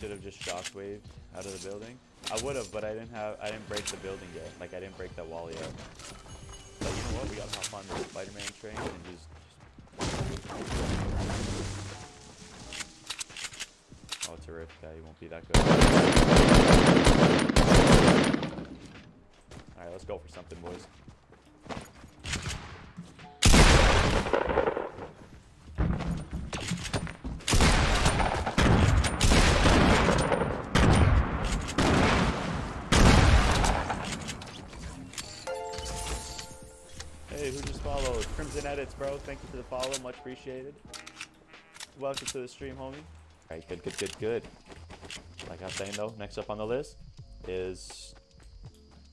Should have just shockwaved out of the building. I would have, but I didn't have. I didn't break the building yet. Like I didn't break that wall yet. But you know what? We gotta hop on the Spider-Man train and just. just... Oh, terrific! Guy, he won't be that good. All right, let's go for something, boys. Hey, who just followed? Crimson Edits, bro. Thank you for the follow. Much appreciated. Welcome to the stream, homie. Alright, good, good, good, good. Like I was saying, though, next up on the list is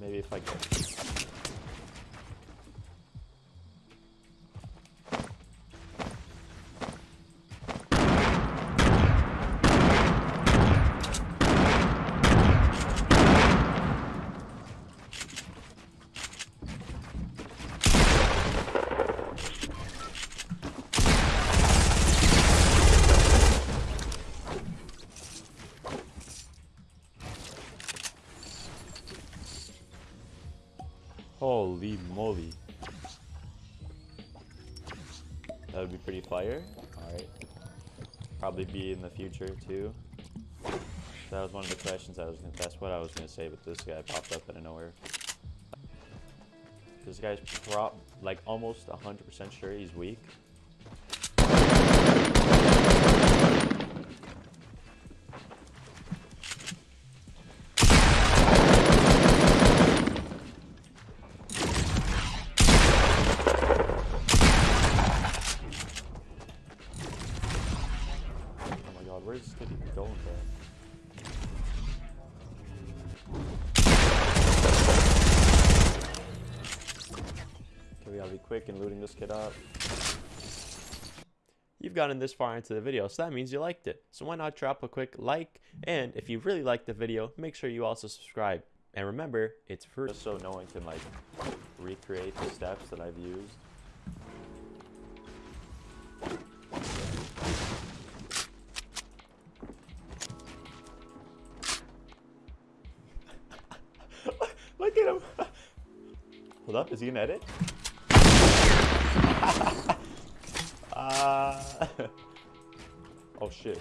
Maybe if I get... Holy moly. That would be pretty fire. Alright. Probably be in the future too. That was one of the questions I was gonna that's what I was gonna say, but this guy popped up out of nowhere. This guy's prop like almost hundred percent sure he's weak. God, where's this kid even going, bro? Okay, we gotta be quick in looting this kid up. You've gotten this far into the video, so that means you liked it. So why not drop a quick like? And if you really liked the video, make sure you also subscribe. And remember, it's free. Just so no one can like recreate the steps that I've used. Him. Hold up, is he gonna edit? uh, oh shit.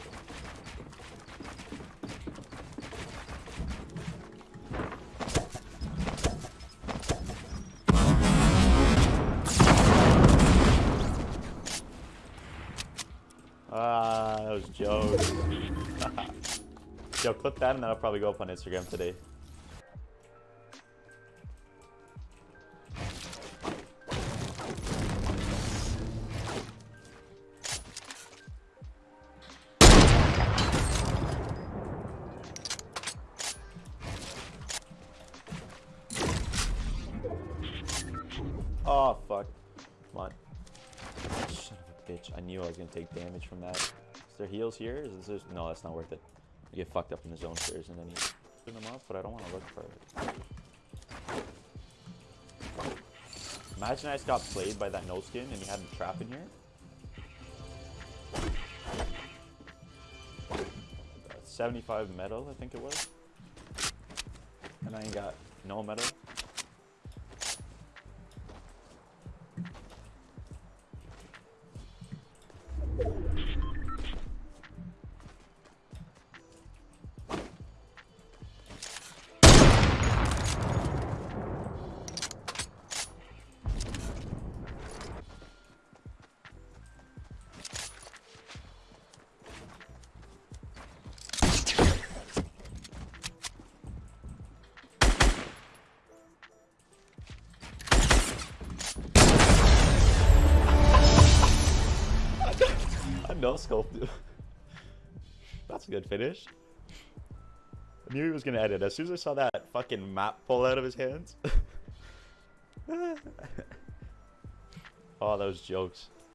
Ah, that was jokes. Yo, clip that and that'll probably go up on Instagram today. Oh, fuck. Come on. Son of a bitch. I knew I was gonna take damage from that. Is there heals here? Is this... No, that's not worth it. You get fucked up in the zone first and then you open them up, but I don't want to look for it. Imagine I just got played by that no skin and he had a trap in here. Uh, 75 metal, I think it was. And I ain't got no metal. No. Dude. That's a good finish. I knew he was gonna edit. As soon as I saw that fucking map pull out of his hands. Ah. oh, those jokes.